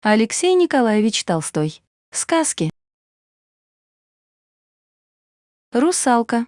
Алексей Николаевич Толстой. Сказки. Русалка.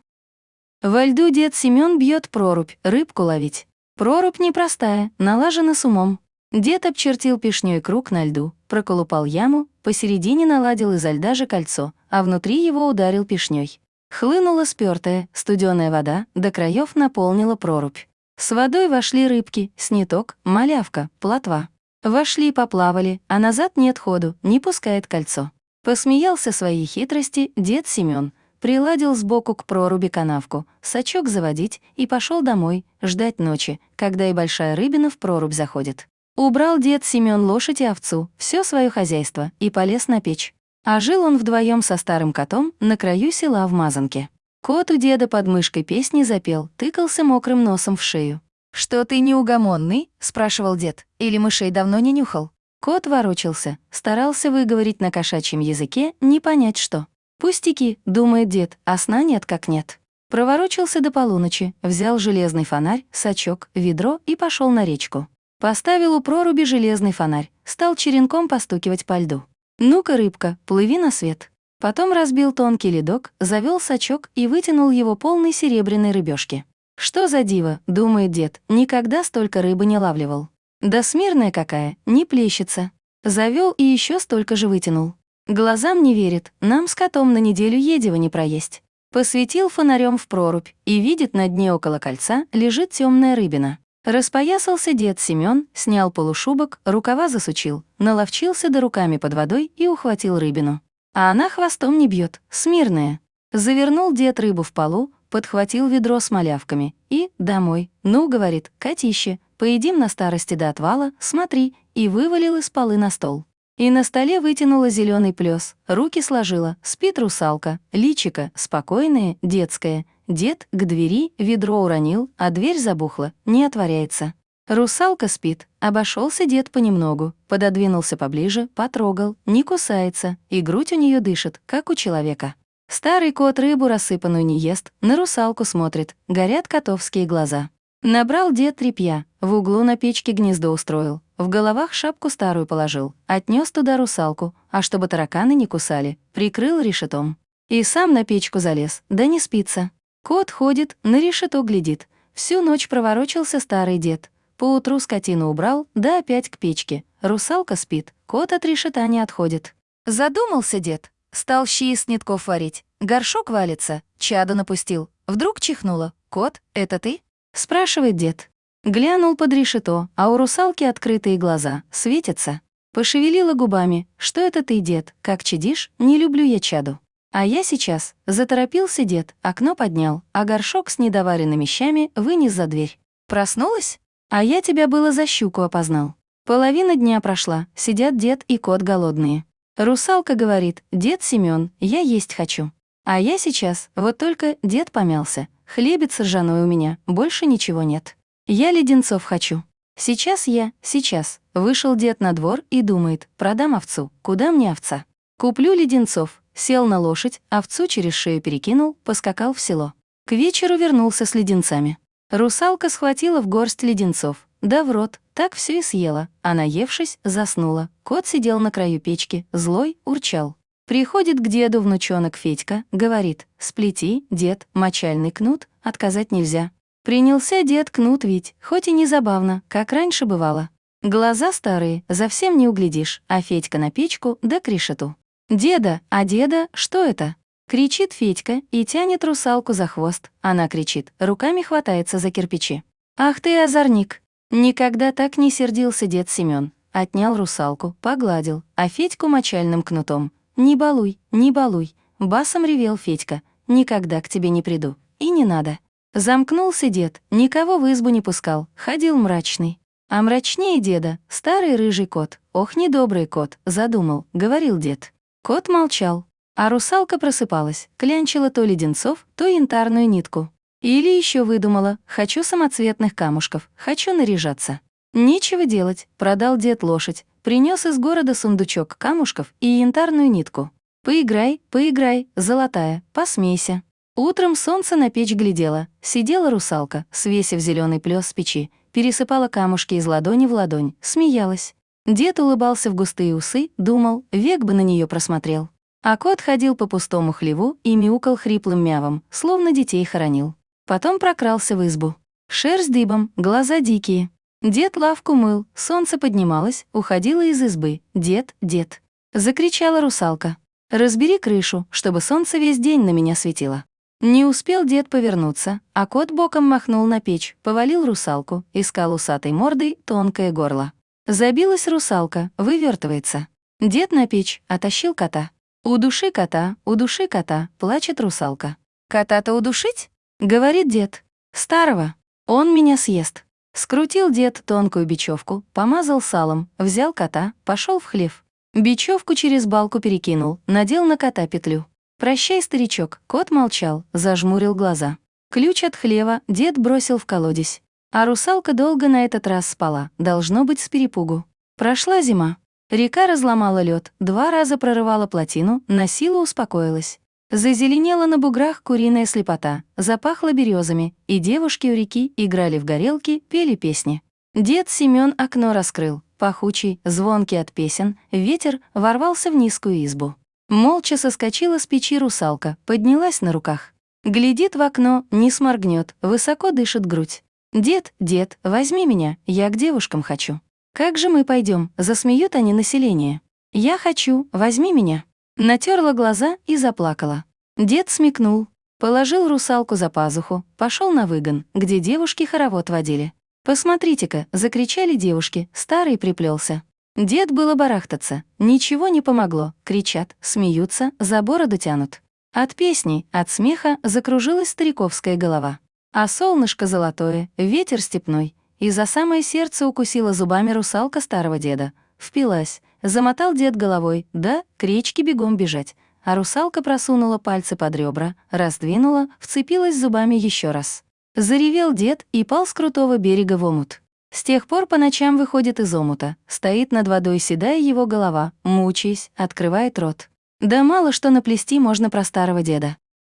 Во льду дед Семён бьет прорубь, рыбку ловить. Прорубь непростая, налажена с умом. Дед обчертил пешнёй круг на льду, проколупал яму, посередине наладил изо льда же кольцо, а внутри его ударил пешнёй. Хлынула спёртая, студёная вода, до краев наполнила прорубь. С водой вошли рыбки, сниток, малявка, плотва. Вошли, поплавали, а назад нет ходу, не пускает кольцо. Посмеялся своей хитрости дед Семён, приладил сбоку к проруби канавку, сачок заводить и пошел домой, ждать ночи, когда и большая рыбина в прорубь заходит. Убрал дед Семён лошадь и овцу, все свое хозяйство, и полез на печь. А жил он вдвоем со старым котом на краю села в Мазанке. Кот у деда под мышкой песни запел, тыкался мокрым носом в шею. «Что ты неугомонный?» — спрашивал дед. «Или мышей давно не нюхал?» Кот ворочался, старался выговорить на кошачьем языке, не понять что. «Пустяки», — думает дед, а сна нет как нет. Проворочился до полуночи, взял железный фонарь, сачок, ведро и пошел на речку. Поставил у проруби железный фонарь, стал черенком постукивать по льду. «Ну-ка, рыбка, плыви на свет». Потом разбил тонкий ледок, завел сачок и вытянул его полной серебряной рыбешки. «Что за диво?» — думает дед, никогда столько рыбы не лавливал. Да смирная какая, не плещется. Завел и еще столько же вытянул. Глазам не верит, нам с котом на неделю едева не проесть. Посветил фонарем в прорубь и видит на дне около кольца лежит темная рыбина. Распоясался дед Семён, снял полушубок, рукава засучил, наловчился до руками под водой и ухватил рыбину. А она хвостом не бьет, смирная. Завернул дед рыбу в полу, подхватил ведро с малявками и «домой». «Ну, — говорит, — котище, поедим на старости до отвала, смотри», и вывалил из полы на стол. И на столе вытянула зеленый плес, руки сложила, спит русалка, личика, спокойное, детское. Дед к двери ведро уронил, а дверь забухла, не отворяется. Русалка спит, обошелся дед понемногу, пододвинулся поближе, потрогал, не кусается, и грудь у нее дышит, как у человека. Старый кот рыбу рассыпанную не ест, на русалку смотрит, горят котовские глаза. Набрал дед тряпья, в углу на печке гнездо устроил, в головах шапку старую положил, отнес туда русалку, а чтобы тараканы не кусали, прикрыл решетом. И сам на печку залез, да не спится. Кот ходит, на решето глядит. Всю ночь проворочился старый дед. Поутру скотину убрал, да опять к печке. Русалка спит, кот от решета не отходит. Задумался дед, Стал щи из нитков варить. Горшок валится, чаду напустил. Вдруг чихнуло. «Кот, это ты?» — спрашивает дед. Глянул под решето, а у русалки открытые глаза, светятся. Пошевелила губами. «Что это ты, дед? Как чадишь? Не люблю я чаду». А я сейчас. Заторопился дед, окно поднял, а горшок с недоваренными щами вынес за дверь. Проснулась? А я тебя было за щуку опознал. Половина дня прошла, сидят дед и кот голодные. Русалка говорит, «Дед Семён, я есть хочу». А я сейчас, вот только дед помялся. Хлебец ржаной у меня, больше ничего нет. Я леденцов хочу. Сейчас я, сейчас. Вышел дед на двор и думает, продам овцу, куда мне овца? Куплю леденцов. Сел на лошадь, овцу через шею перекинул, поскакал в село. К вечеру вернулся с леденцами. Русалка схватила в горсть леденцов, да в рот, так все и съела, а наевшись, заснула. Кот сидел на краю печки, злой, урчал. Приходит к деду внучонок Федька, говорит, «Сплети, дед, мочальный кнут, отказать нельзя». Принялся дед кнут ведь, хоть и не забавно, как раньше бывало. Глаза старые, совсем не углядишь, а Федька на печку да к решету. «Деда, а деда, что это?» Кричит Федька и тянет русалку за хвост. Она кричит, руками хватается за кирпичи. «Ах ты, озорник! Никогда так не сердился дед Семён. Отнял русалку, погладил, а Федьку мочальным кнутом. «Не балуй, не балуй», — басом ревел Федька. «Никогда к тебе не приду. И не надо». Замкнулся дед, никого в избу не пускал, ходил мрачный. А мрачнее деда, старый рыжий кот. «Ох, недобрый кот», — задумал, — говорил дед. Кот молчал, а русалка просыпалась, клянчила то леденцов, то янтарную нитку. Или еще выдумала «хочу самоцветных камушков, хочу наряжаться». Нечего делать, продал дед лошадь, принес из города сундучок камушков и янтарную нитку. «Поиграй, поиграй, золотая, посмейся». Утром солнце на печь глядело, сидела русалка, свесив зеленый плес с печи, пересыпала камушки из ладони в ладонь, смеялась. Дед улыбался в густые усы, думал, век бы на нее просмотрел. А кот ходил по пустому хлеву и мяукал хриплым мявом, словно детей хоронил. Потом прокрался в избу. Шерсть дыбом, глаза дикие. Дед лавку мыл, солнце поднималось, уходило из избы. «Дед, дед!» Закричала русалка. «Разбери крышу, чтобы солнце весь день на меня светило». Не успел дед повернуться, а кот боком махнул на печь, повалил русалку, искал усатой мордой тонкое горло. Забилась русалка, вывертывается. Дед на печь, оттащил кота. У души кота, у души кота, плачет русалка. «Кота-то удушить?» — говорит дед. «Старого. Он меня съест». Скрутил дед тонкую бечевку, помазал салом, взял кота, пошел в хлев. Бечевку через балку перекинул, надел на кота петлю. «Прощай, старичок», кот молчал, зажмурил глаза. Ключ от хлева дед бросил в колодец. А русалка долго на этот раз спала, должно быть с перепугу. Прошла зима. Река разломала лед, два раза прорывала плотину, на силу успокоилась. Зазеленела на буграх куриная слепота, запахло березами, и девушки у реки играли в горелки, пели песни. Дед Семён окно раскрыл, пахучий, звонкий от песен, ветер ворвался в низкую избу. Молча соскочила с печи русалка, поднялась на руках. Глядит в окно, не сморгнет, высоко дышит грудь. «Дед, дед, возьми меня, я к девушкам хочу». «Как же мы пойдем? засмеют они население. «Я хочу, возьми меня». Натерла глаза и заплакала. Дед смекнул, положил русалку за пазуху, пошел на выгон, где девушки хоровод водили. «Посмотрите-ка!» — закричали девушки, старый приплелся. Дед было барахтаться, ничего не помогло, кричат, смеются, за бороду тянут. От песни, от смеха закружилась стариковская голова. А солнышко золотое, ветер степной, и за самое сердце укусила зубами русалка старого деда. Впилась, замотал дед головой, да, к речке бегом бежать. А русалка просунула пальцы под ребра, раздвинула, вцепилась зубами еще раз. Заревел дед и пал с крутого берега в омут. С тех пор по ночам выходит из омута, стоит над водой седая его голова, мучаясь, открывает рот. Да мало что наплести можно про старого деда.